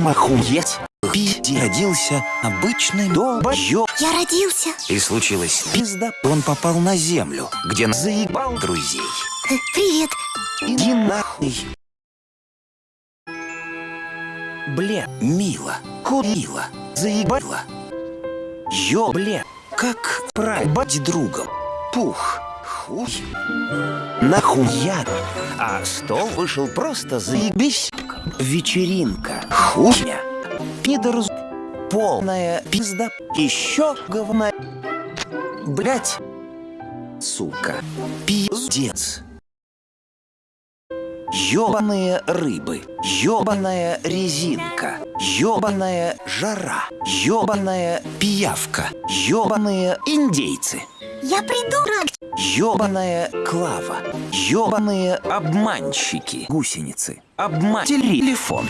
Махуеть. Пизде родился обычный долбоёб. Я родился. И случилось пизда. Он попал на землю, где заебал друзей. Э, Привет. Иди нахуй. Бля, мило, курила, заебала. Ё, бля, как пробать другом. Пух, хуй. Нахуя? А стол вышел просто заебись. Вечеринка, хуйня. Пидорз, полная пизда, еще говна. Блять, сука, пиздец. Ёбаные рыбы, ёбаная резинка, ёбаная жара, ёбаная пиявка, ёбаные индейцы, Я придурок. Ёбаная клава, ёбаные обманщики, гусеницы, обман. Телефон,